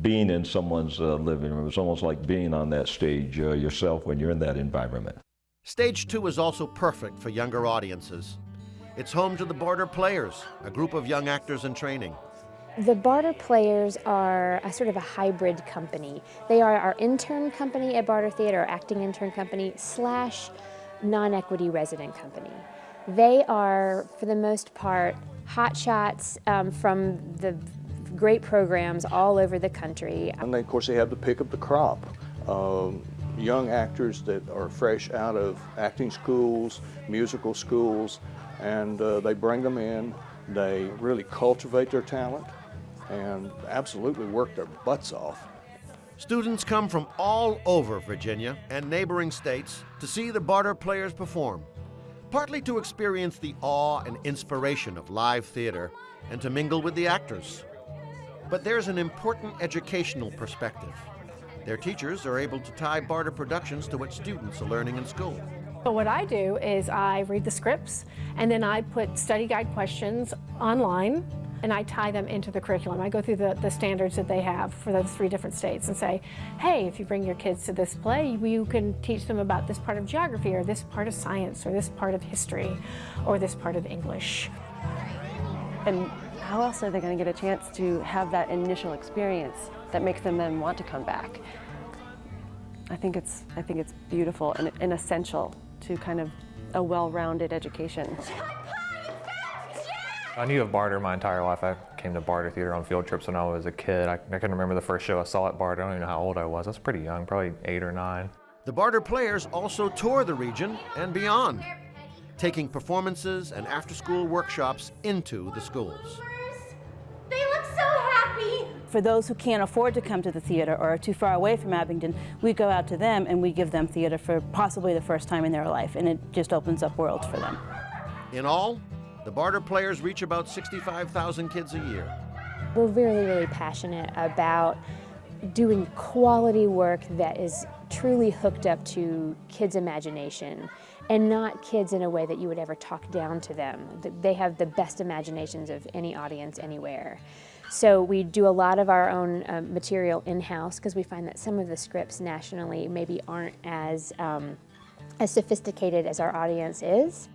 being in someone's uh, living room. It's almost like being on that stage uh, yourself when you're in that environment. Stage 2 is also perfect for younger audiences. It's home to the Barter Players, a group of young actors in training. The Barter Players are a sort of a hybrid company. They are our intern company at Barter Theater, our acting intern company, slash non-equity resident company. They are, for the most part, hotshots um, from the great programs all over the country. And then, of course, they have the pick of the crop. Um, young actors that are fresh out of acting schools, musical schools, and uh, they bring them in. They really cultivate their talent and absolutely work their butts off. Students come from all over Virginia and neighboring states to see the Barter Players perform, partly to experience the awe and inspiration of live theater and to mingle with the actors. But there's an important educational perspective. Their teachers are able to tie Barter Productions to what students are learning in school. So what I do is I read the scripts and then I put study guide questions online and I tie them into the curriculum. I go through the, the standards that they have for those three different states and say, hey, if you bring your kids to this play, you can teach them about this part of geography or this part of science or this part of history or this part of English. And how else are they going to get a chance to have that initial experience that makes them then want to come back? I think it's, I think it's beautiful and, and essential to kind of a well-rounded education. I knew of Barter my entire life. I came to Barter Theater on field trips when I was a kid. I, I can remember the first show I saw at Barter. I don't even know how old I was. I was pretty young, probably eight or nine. The Barter Players also tour the region and beyond, taking performances and after-school workshops into the schools. They look so happy! For those who can't afford to come to the theater or are too far away from Abingdon, we go out to them and we give them theater for possibly the first time in their life, and it just opens up worlds for them. In all, the Barter Players reach about 65,000 kids a year. We're really, really passionate about doing quality work that is truly hooked up to kids' imagination and not kids in a way that you would ever talk down to them. They have the best imaginations of any audience anywhere. So we do a lot of our own uh, material in-house because we find that some of the scripts nationally maybe aren't as, um, as sophisticated as our audience is.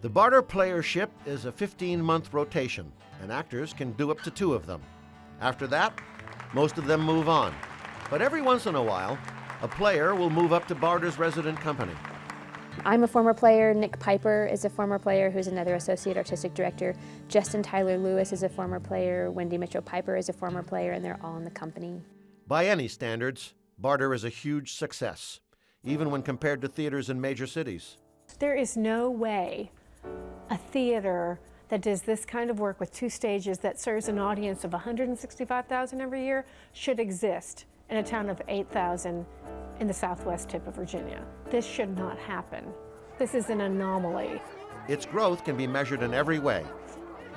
The barter playership is a 15-month rotation, and actors can do up to two of them. After that, most of them move on. But every once in a while, a player will move up to Barter's resident company. I'm a former player. Nick Piper is a former player who's another associate artistic director. Justin Tyler Lewis is a former player. Wendy Mitchell Piper is a former player, and they're all in the company. By any standards, Barter is a huge success, even when compared to theaters in major cities. There is no way a theater that does this kind of work with two stages that serves an audience of 165,000 every year should exist in a town of 8,000 in the southwest tip of Virginia. This should not happen. This is an anomaly. Its growth can be measured in every way.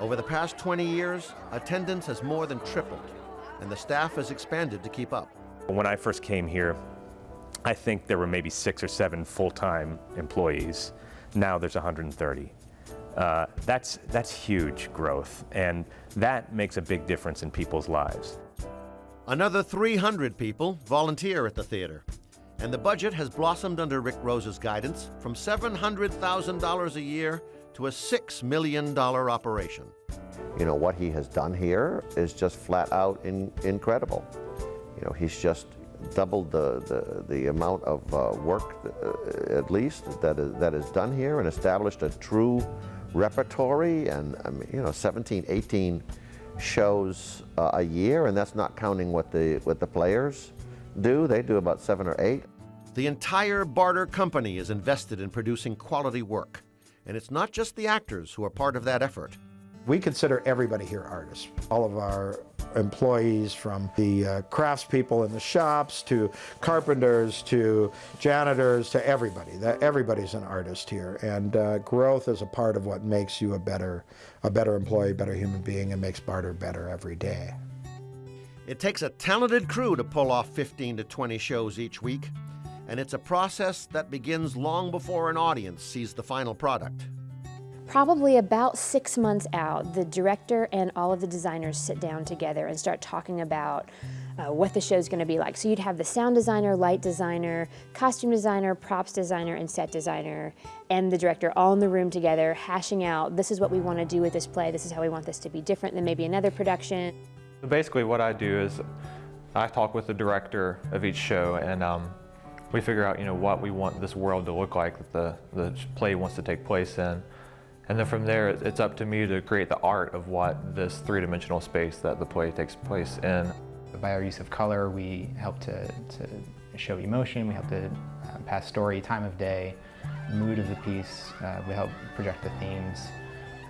Over the past 20 years, attendance has more than tripled, and the staff has expanded to keep up. When I first came here, I think there were maybe six or seven full-time employees. Now there's 130. Uh, that's, that's huge growth, and that makes a big difference in people's lives. Another 300 people volunteer at the theater, and the budget has blossomed under Rick Rose's guidance from $700,000 a year to a $6 million operation. You know, what he has done here is just flat out in, incredible. You know, he's just doubled the, the, the amount of uh, work, uh, at least, that is, that is done here and established a true repertory and, I mean, you know, 17, 18 shows uh, a year, and that's not counting what the, what the players do. They do about seven or eight. The entire Barter company is invested in producing quality work, and it's not just the actors who are part of that effort. We consider everybody here artists. All of our employees from the uh, craftspeople in the shops to carpenters to janitors to everybody. That everybody's an artist here, and uh, growth is a part of what makes you a better, a better employee, better human being, and makes Barter better every day. It takes a talented crew to pull off 15 to 20 shows each week, and it's a process that begins long before an audience sees the final product. Probably about six months out, the director and all of the designers sit down together and start talking about uh, what the show's going to be like. So you'd have the sound designer, light designer, costume designer, props designer, and set designer, and the director all in the room together, hashing out this is what we want to do with this play, this is how we want this to be different than maybe another production. Basically, what I do is I talk with the director of each show, and um, we figure out, you know, what we want this world to look like that the, the play wants to take place in. And then from there, it's up to me to create the art of what this three-dimensional space that the play takes place in. By our use of color, we help to, to show emotion, we help to uh, pass story, time of day, mood of the piece, uh, we help project the themes.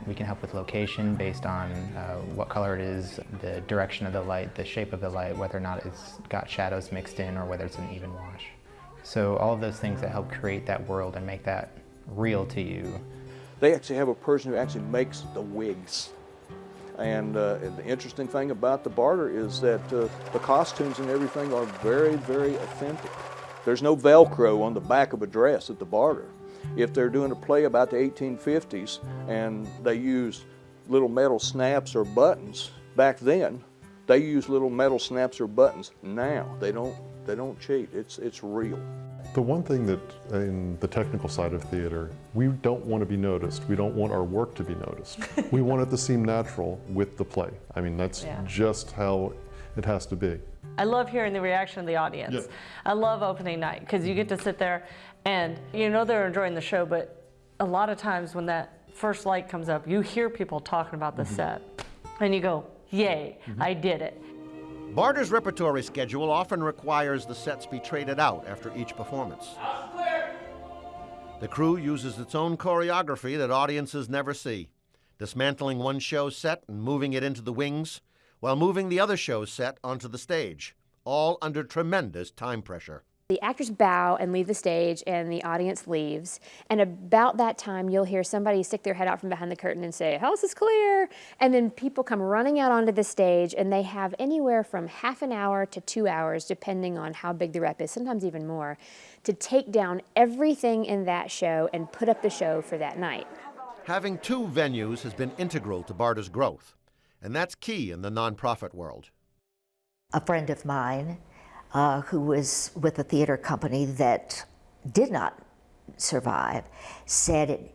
We can help with location based on uh, what color it is, the direction of the light, the shape of the light, whether or not it's got shadows mixed in or whether it's an even wash. So all of those things that help create that world and make that real to you. They actually have a person who actually makes the wigs. And, uh, the interesting thing about the barter is that uh, the costumes and everything are very, very authentic. There's no Velcro on the back of a dress at the barter. If they're doing a play about the 1850s and they use little metal snaps or buttons back then, they use little metal snaps or buttons now. They don't, they don't cheat. It's, it's real. The one thing that in the technical side of theater, we don't want to be noticed. We don't want our work to be noticed. we want it to seem natural with the play. I mean, that's Yeah. just how it has to be. I love hearing the reaction of the audience. Yeah. I love opening night because you get to sit there and you know they're enjoying the show, but a lot of times when that first light comes up, you hear people talking about the mm-hmm. set and you go, yay, mm-hmm. I did it. Barter's repertory schedule often requires the sets be traded out after each performance. The crew uses its own choreography that audiences never see, dismantling one show's set and moving it into the wings, while moving the other show's set onto the stage, all under tremendous time pressure. The actors bow and leave the stage, and the audience leaves. And about that time, you'll hear somebody stick their head out from behind the curtain and say, House is clear. And then people come running out onto the stage, and they have anywhere from half an hour to two hours, depending on how big the rep is, sometimes even more, to take down everything in that show and put up the show for that night. Having two venues has been integral to Barter's growth, and that's key in the nonprofit world. A friend of mine uh, who was with a theater company that did not survive said it,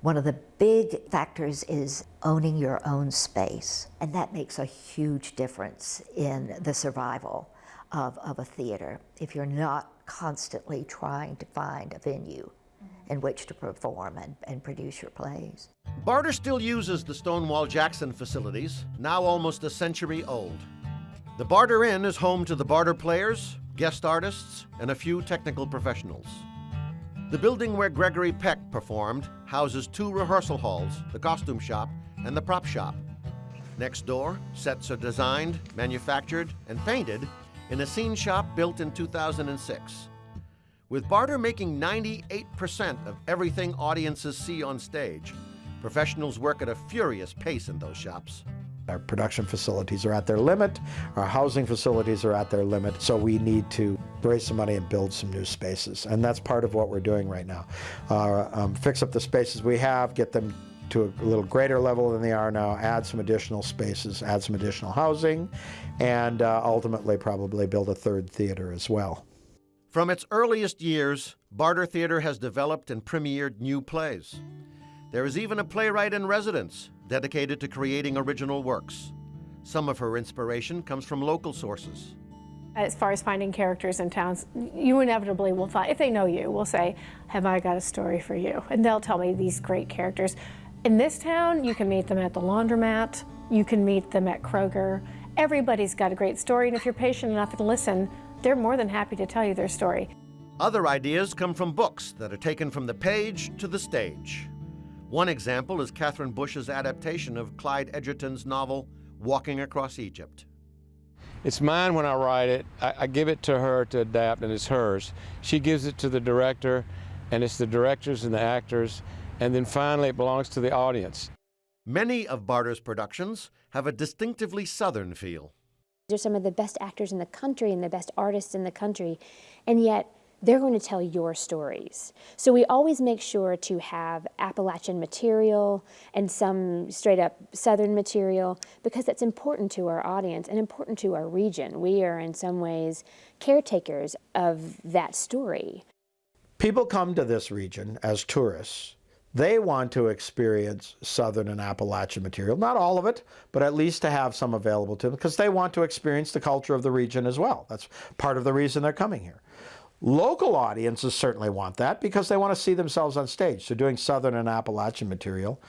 one of the big factors is owning your own space, and that makes a huge difference in the survival of, of a theater if you're not constantly trying to find a venue in which to perform and, and produce your plays. Barter still uses the Stonewall Jackson facilities, now almost a century old. The Barter Inn is home to the Barter players, guest artists, and a few technical professionals. The building where Gregory Peck performed houses two rehearsal halls, the costume shop, and the prop shop. Next door, sets are designed, manufactured, and painted in a scene shop built in 2006. With Barter making 98% of everything audiences see on stage, professionals work at a furious pace in those shops. Our production facilities are at their limit, our housing facilities are at their limit, so we need to raise some money and build some new spaces. And that's part of what we're doing right now. Uh, um, fix up the spaces we have, get them to a little greater level than they are now, add some additional spaces, add some additional housing, and uh, ultimately probably build a third theater as well. From its earliest years, Barter Theater has developed and premiered new plays. There is even a playwright in residence dedicated to creating original works. Some of her inspiration comes from local sources. As far as finding characters in towns, you inevitably will find, if they know you, will say, have I got a story for you? And they'll tell me these great characters. In this town, you can meet them at the laundromat, you can meet them at Kroger. Everybody's got a great story, and if you're patient enough to listen, they're more than happy to tell you their story. Other ideas come from books that are taken from the page to the stage. One example is Catherine Bush's adaptation of Clyde Edgerton's novel, Walking Across Egypt. It's mine when I write it. I, I give it to her to adapt, and it's hers. She gives it to the director, and it's the directors and the actors, and then finally it belongs to the audience. Many of Barter's productions have a distinctively Southern feel. They're some of the best actors in the country and the best artists in the country, and yet they're going to tell your stories. So we always make sure to have Appalachian material and some straight up Southern material because that's important to our audience and important to our region. We are in some ways caretakers of that story. People come to this region as tourists. They want to experience Southern and Appalachian material, not all of it, but at least to have some available to them because they want to experience the culture of the region as well. That's part of the reason they're coming here. Local audiences certainly want that because they want to see themselves on stage. So doing Southern and Appalachian material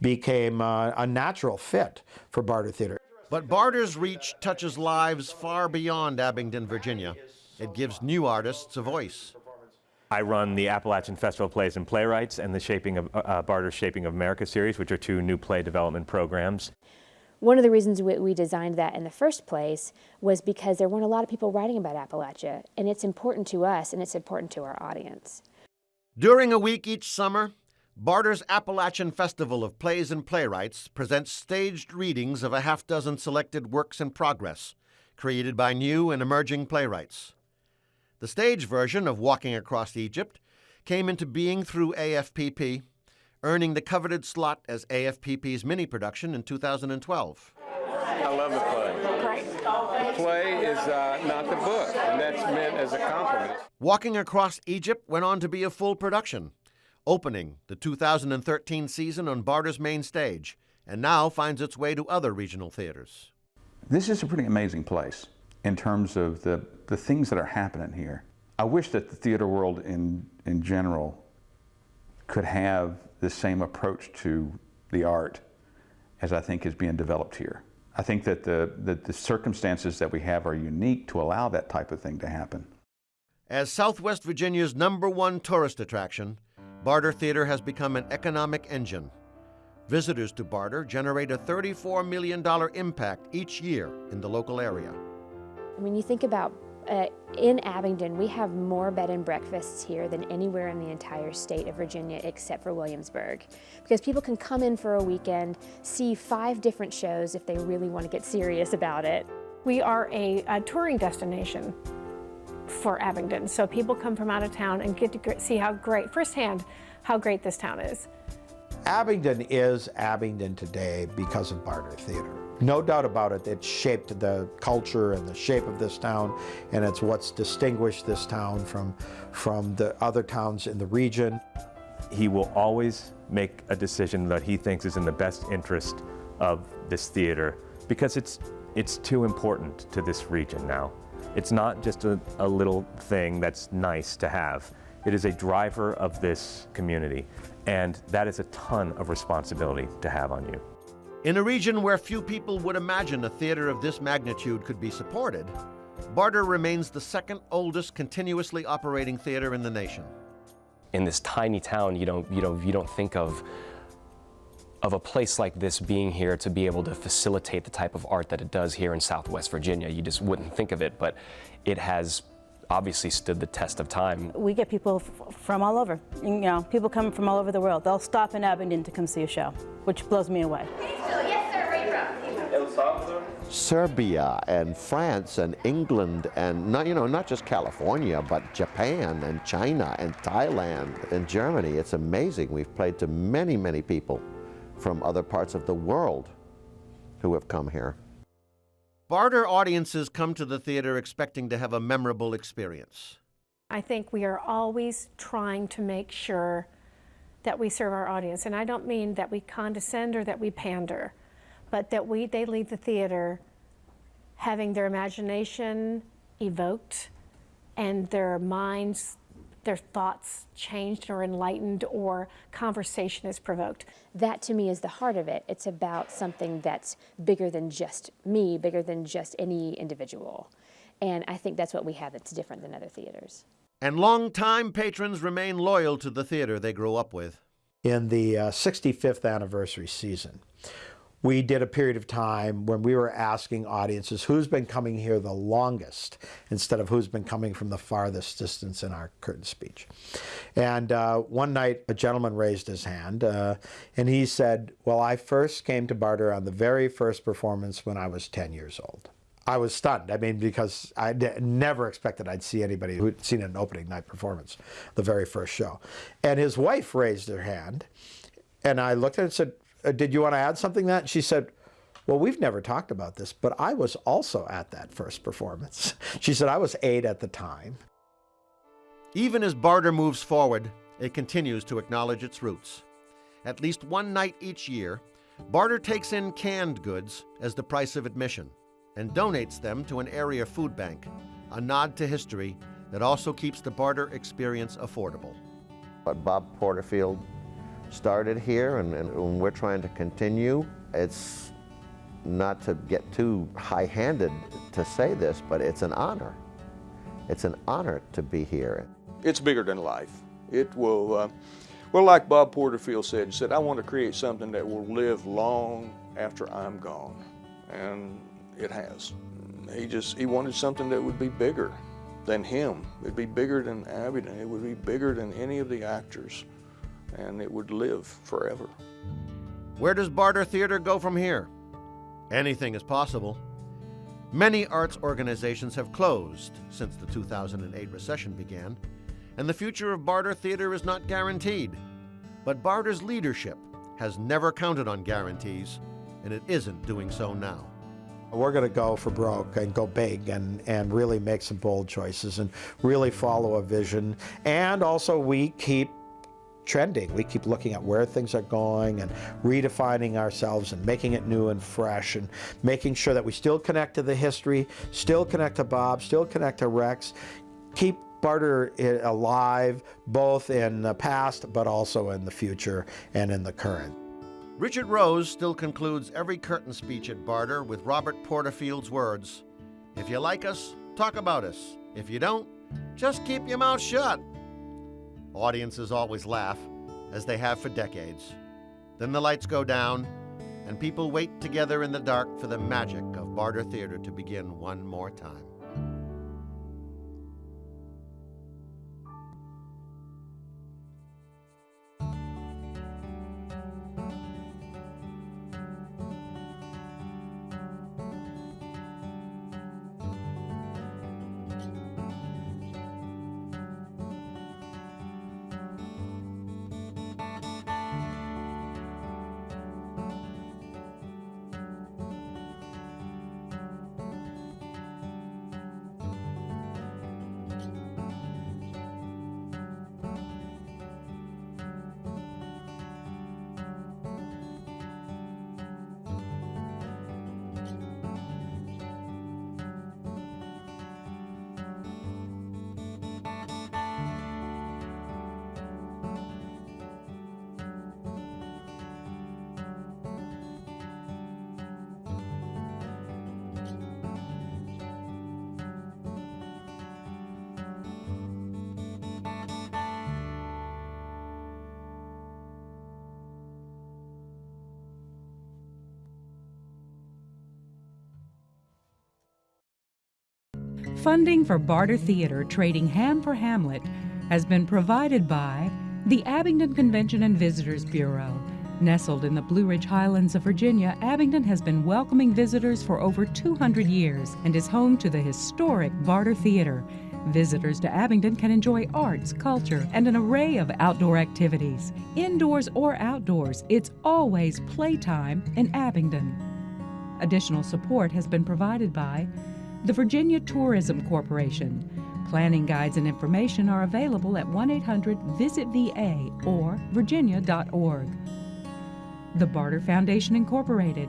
became uh, a natural fit for Barter Theater. But Barter's reach touches lives far beyond Abingdon, Virginia. It gives new artists a voice. I run the Appalachian Festival of Plays and Playwrights and the Shaping of uh, Barter's Shaping of America series, which are two new play development programs. One of the reasons we, we designed that in the first place was because there weren't a lot of people writing about Appalachia, and it's important to us and it's important to our audience. During a week each summer, Barter's Appalachian Festival of Plays and Playwrights presents staged readings of a half dozen selected works in progress, created by new and emerging playwrights. The stage version of Walking Across Egypt came into being through AFPP earning the coveted slot as AFPP's mini production in 2012. I love the play. Great. The play is uh, not the book, and that's meant as a compliment. Walking Across Egypt went on to be a full production, opening the 2013 season on Barter's main stage, and now finds its way to other regional theaters. This is a pretty amazing place in terms of the, the things that are happening here. I wish that the theater world in, in general could have the same approach to the art as I think is being developed here. I think that the, that the circumstances that we have are unique to allow that type of thing to happen. As Southwest Virginia's number one tourist attraction, Barter Theater has become an economic engine. Visitors to Barter generate a $34 million impact each year in the local area. I mean, you think about uh, in Abingdon, we have more bed and breakfasts here than anywhere in the entire state of Virginia except for Williamsburg. Because people can come in for a weekend, see five different shows if they really want to get serious about it. We are a, a touring destination for Abingdon. So people come from out of town and get to see how great, firsthand, how great this town is. Abingdon is Abingdon today because of Barter Theater. No doubt about it, it shaped the culture and the shape of this town, and it's what's distinguished this town from, from the other towns in the region. He will always make a decision that he thinks is in the best interest of this theater because it's, it's too important to this region now. It's not just a, a little thing that's nice to have. It is a driver of this community, and that is a ton of responsibility to have on you. In a region where few people would imagine a theater of this magnitude could be supported, Barter remains the second oldest continuously operating theater in the nation. In this tiny town, you don't, you don't, you don't think of of a place like this being here to be able to facilitate the type of art that it does here in Southwest Virginia. You just wouldn't think of it, but it has obviously stood the test of time. We get people from all over. You know, people come from all over the world. They'll stop in Abingdon to come see a show, which blows me away. Serbia and France and England and not, you know, not just California, but Japan and China and Thailand and Germany. It's amazing. We've played to many, many people from other parts of the world who have come here. Barter audiences come to the theater expecting to have a memorable experience. I think we are always trying to make sure that we serve our audience. And I don't mean that we condescend or that we pander, but that we, they leave the theater having their imagination evoked and their minds their thoughts changed or enlightened or conversation is provoked. That to me is the heart of it. It's about something that's bigger than just me, bigger than just any individual. And I think that's what we have that's different than other theaters. And long-time patrons remain loyal to the theater they grew up with. In the uh, 65th anniversary season, we did a period of time when we were asking audiences who's been coming here the longest instead of who's been coming from the farthest distance in our curtain speech. And uh, one night a gentleman raised his hand uh, and he said, well, I first came to Barter on the very first performance when I was 10 years old. I was stunned. I mean, because I never expected I'd see anybody who'd seen an opening night performance, the very first show. And his wife raised her hand, and I looked at her and said, Uh, did you want to add something to that? And she said, Well, we've never talked about this, but I was also at that first performance. She said, I was eight at the time. Even as barter moves forward, it continues to acknowledge its roots. At least one night each year, barter takes in canned goods as the price of admission and donates them to an area food bank, a nod to history that also keeps the barter experience affordable. But Bob Porterfield started here and, and we're trying to continue, it's not to get too high-handed to say this, but it's an honor. It's an honor to be here. It's bigger than life. It will, uh, well, like Bob Porterfield said, he said, I want to create something that will live long after I'm gone. And it has. He just, he wanted something that would be bigger than him. It'd be bigger than Abingdon. It would be bigger than any of the actors. And it would live forever. Where does Barter Theater go from here? Anything is possible. Many arts organizations have closed since the 2008 recession began, and the future of Barter Theater is not guaranteed. But Barter's leadership has never counted on guarantees, and it isn't doing so now. We're going to go for broke and go big and, and really make some bold choices and really follow a vision. And also we keep trending. We keep looking at where things are going and redefining ourselves and making it new and fresh and making sure that we still connect to the history, still connect to Bob, still connect to Rex, keep Barter eh, alive both in the past but also in the future and in the current. Richard Rose still concludes every curtain speech at Barter with Robert Porterfield's words If you like us, talk about us. If you don't, just keep your mouth shut. Audiences always laugh, as they have for decades. Then the lights go down, and people wait together in the dark for the magic of Barter Theater to begin one more time. Funding for Barter Theater trading Ham for Hamlet has been provided by the Abingdon Convention and Visitors Bureau. Nestled in the Blue Ridge Highlands of Virginia, Abingdon has been welcoming visitors for over 200 years and is home to the historic Barter Theater. Visitors to Abingdon can enjoy arts, culture, and an array of outdoor activities. Indoors or outdoors, it's always playtime in Abingdon. Additional support has been provided by the Virginia Tourism Corporation. Planning guides and information are available at 1 800 VISIT VA or virginia.org. The Barter Foundation Incorporated.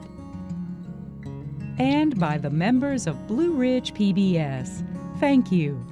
And by the members of Blue Ridge PBS. Thank you.